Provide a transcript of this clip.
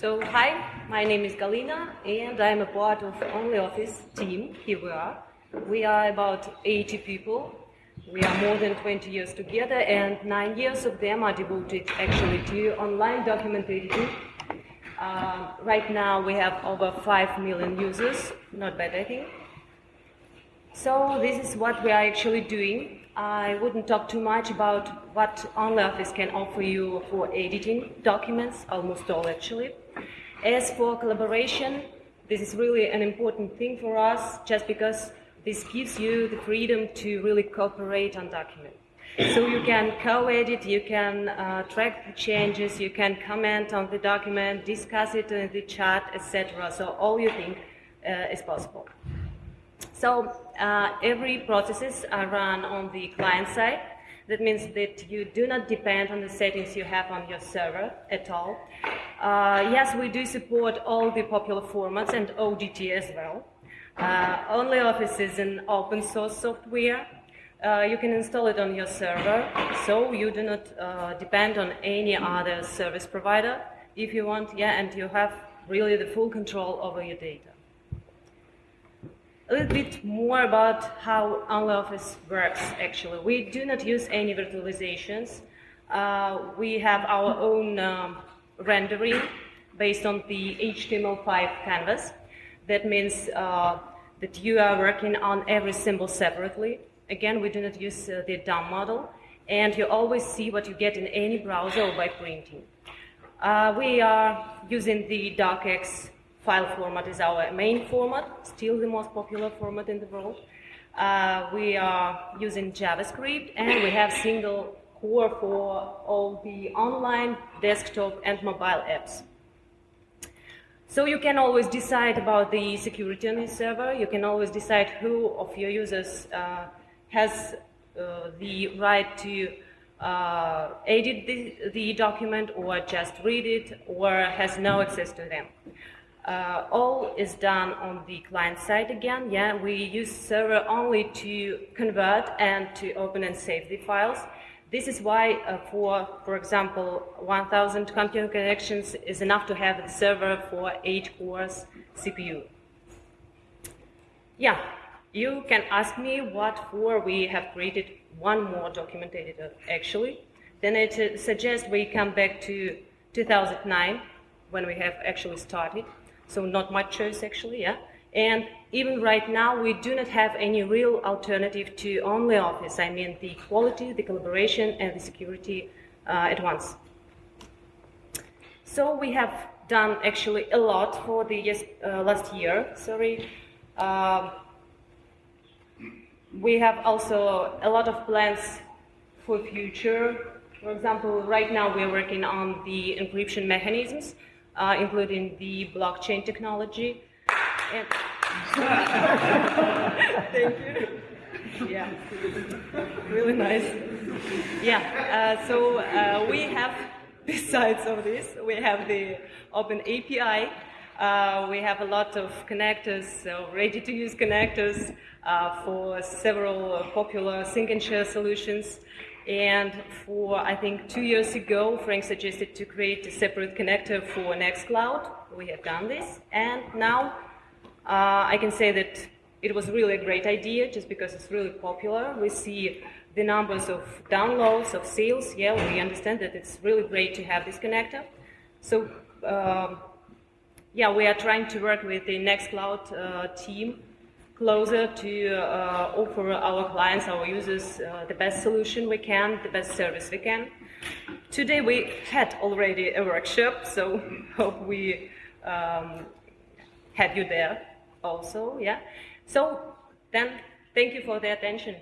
So, hi, my name is Galina, and I'm a part of the OnlyOffice team. Here we are. We are about 80 people. We are more than 20 years together, and nine years of them are devoted actually to online document editing. Uh, right now, we have over 5 million users. Not bad, I think. So, this is what we are actually doing. I wouldn't talk too much about what OnlyOffice can offer you for editing documents, almost all actually. As for collaboration, this is really an important thing for us just because this gives you the freedom to really cooperate on document. So you can co-edit, you can uh, track the changes, you can comment on the document, discuss it in the chat, etc. So all you think uh, is possible. So uh, every processes are run on the client side. That means that you do not depend on the settings you have on your server at all. Uh, yes, we do support all the popular formats and ODT as well. Uh, OnlyOffice is an open source software. Uh, you can install it on your server, so you do not uh, depend on any other service provider if you want, yeah, and you have really the full control over your data a little bit more about how OnlyOffice works, actually. We do not use any virtualizations. Uh, we have our own um, rendering based on the HTML5 canvas. That means uh, that you are working on every symbol separately. Again, we do not use uh, the DOM model, and you always see what you get in any browser or by printing. Uh, we are using the docx file format is our main format, still the most popular format in the world. Uh, we are using JavaScript and we have single core for all the online, desktop and mobile apps. So you can always decide about the security on your server. You can always decide who of your users uh, has uh, the right to uh, edit the, the document or just read it or has no access to them. Uh, all is done on the client side again. Yeah, we use server only to convert and to open and save the files. This is why uh, for, for example, 1000 computer connections is enough to have the server for 8 cores CPU. Yeah, you can ask me what for we have created one more document editor actually. Then it uh, suggests we come back to 2009 when we have actually started so not much choice actually, yeah. And even right now, we do not have any real alternative to OnlyOffice. I mean, the quality, the collaboration, and the security uh, at once. So we have done actually a lot for the yes, uh, last year. Sorry. Um, we have also a lot of plans for future. For example, right now we're working on the encryption mechanisms uh, including the blockchain technology. And Thank you. Yeah, really nice. Yeah, uh, so uh, we have, besides of this, we have the Open API. Uh, we have a lot of connectors, so ready-to-use connectors uh, for several popular sync and share solutions. And for, I think, two years ago, Frank suggested to create a separate connector for Nextcloud. We have done this. And now uh, I can say that it was really a great idea just because it's really popular. We see the numbers of downloads, of sales. Yeah, we understand that it's really great to have this connector. So, um, yeah, we are trying to work with the Nextcloud uh, team closer to uh, offer our clients, our users, uh, the best solution we can, the best service we can. Today we had already a workshop, so hope we um, had you there also, yeah. So then, thank you for the attention.